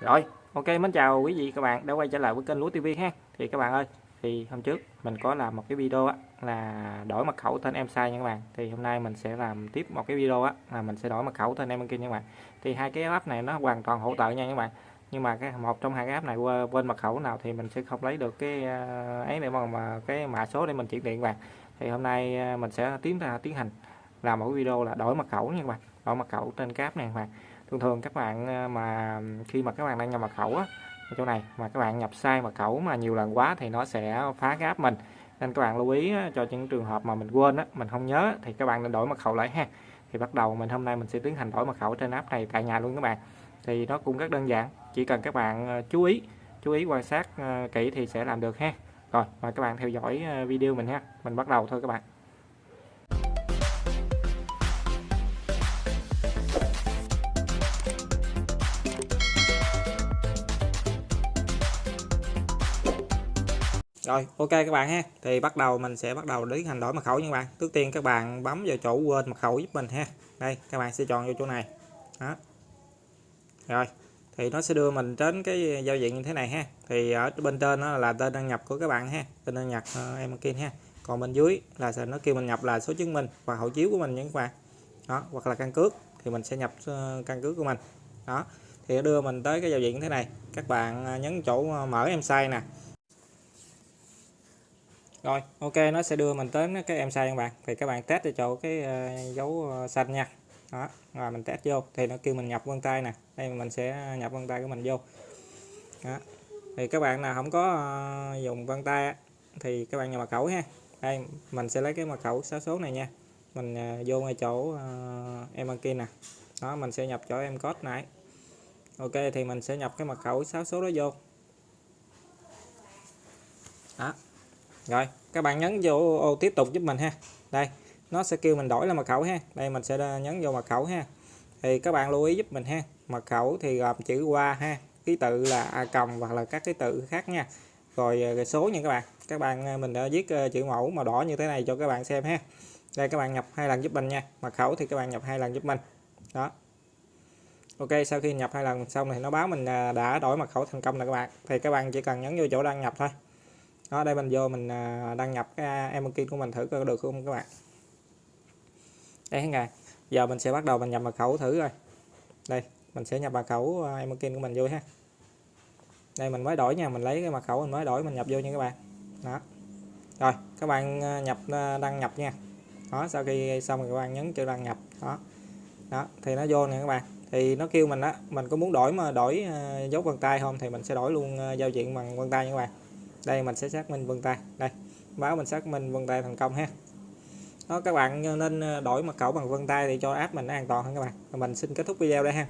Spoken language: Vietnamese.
Rồi, ok mến chào quý vị các bạn đã quay trở lại với kênh Lúa TV ha. Thì các bạn ơi, thì hôm trước mình có làm một cái video á là đổi mật khẩu tên em sai nha các bạn. Thì hôm nay mình sẽ làm tiếp một cái video á là mình sẽ đổi mật khẩu tên em banking nha các bạn. Thì hai cái app này nó hoàn toàn hỗ trợ nha các bạn. Nhưng mà cái một trong hai cái app này quên mật khẩu nào thì mình sẽ không lấy được cái ờ, ấy để mà, mà cái mã số để mình chuyển tiền các bạn. Thì hôm nay ờ, mình sẽ tiến ra tiến hành làm một cái video là đổi mật khẩu nha các bạn. Đổi mật khẩu trên cái app này các bạn thường thường các bạn à, mà khi mà các bạn đang nhập mật khẩu á, ở chỗ này, mà các bạn nhập sai mật khẩu mà nhiều lần quá thì nó sẽ phá cái app mình. Nên các bạn lưu ý cho những trường hợp mà mình quên á, mình không nhớ thì các bạn nên đổi mật khẩu lại ha. Thì bắt đầu mình hôm nay mình sẽ tiến hành đổi mật khẩu trên app này tại nhà luôn các bạn. Thì nó cũng rất đơn giản, chỉ cần các bạn à, chú ý chú ý quan sát à, kỹ thì sẽ làm được ha. Rồi, mời các bạn theo dõi video mình ha. Mình bắt đầu thôi các bạn. Rồi ok các bạn ha. Thì bắt đầu mình sẽ bắt đầu tiến hành đổi mật khẩu nha các bạn. Trước tiên các bạn bấm vào chỗ quên mật khẩu giúp mình ha. Đây các bạn sẽ chọn vô chỗ này. Đó. Rồi thì nó sẽ đưa mình đến cái giao diện như thế này ha. Thì ở bên trên nó là tên đăng nhập của các bạn ha. Tên đăng nhập uh, em kia ha. Còn bên dưới là nó kêu mình nhập là số chứng minh và hộ chiếu của mình nha các bạn. Đó hoặc là căn cước thì mình sẽ nhập ờ, căn cước của mình. Đó thì đưa mình tới cái giao diện như thế này. Các bạn ờ, nhấn chỗ mở em sai nè rồi, ok, nó sẽ đưa mình tới cái em sai các bạn? Thì các bạn test cho chỗ cái ờ, dấu ờ, xanh nha. Đó, rồi mình test vô. Thì nó kêu mình nhập vân tay nè. Đây, mình sẽ nhập vân tay của mình vô. Đó. thì các bạn nào không có ờ, dùng vân tay thì các bạn nhập mật khẩu ha. Đây, mình sẽ lấy cái mật khẩu sáu số này nha. Mình vô ngay chỗ em đăng ký nè. Đó, mình sẽ nhập chỗ em code này ok, thì mình sẽ nhập cái mật khẩu sáu số đó vô. Đó rồi các bạn nhấn vô ô tiếp tục giúp mình ha. Đây nó sẽ kêu mình đổi là mật khẩu ha. Đây mình sẽ nhấn vô mật khẩu ha. Thì các bạn lưu ý giúp mình ha. Mật khẩu thì gồm chữ qua ha. Ký tự là a cộng hoặc là các ký tự khác nha. Rồi, ờ, rồi số nha các bạn. Các bạn ờ, mình đã viết ờ, chữ mẫu màu đỏ như thế này cho các bạn xem ha. Đây các bạn nhập hai lần giúp mình nha. Mật khẩu thì các bạn nhập hai lần giúp mình. Đó. Ok sau khi nhập hai lần xong thì nó báo mình đã đổi mật khẩu thành công rồi các bạn. Thì các bạn chỉ cần nhấn vô chỗ đăng nhập thôi đó đây mình vô mình à, đăng nhập cái à, Emokin của mình thử coi được không các bạn. Đây các bạn giờ mình sẽ bắt đầu mình nhập mật khẩu thử rồi đây mình sẽ nhập mật khẩu à, của mình vô ha. Đây mình mới đổi nha mình lấy cái mật khẩu mình mới đổi mình nhập vô nha các bạn. Đó. Rồi các bạn à, nhập đăng nhập nha. Đó sau khi xong rồi các bạn nhấn chữ đăng nhập. Đó. Đó thì nó vô nè các bạn. Thì nó kêu mình á mình có muốn đổi mà đổi dấu vân tay không thì mình sẽ đổi luôn giao diện bằng vân tay nha các bạn đây, mình sẽ xác minh vân tay. Đây, báo mình xác minh vân tay thành công ha. Đó, các bạn nên ờ, đổi mật khẩu bằng vân tay để cho app mình an toàn hơn các bạn. Mình xin kết thúc video đây ha.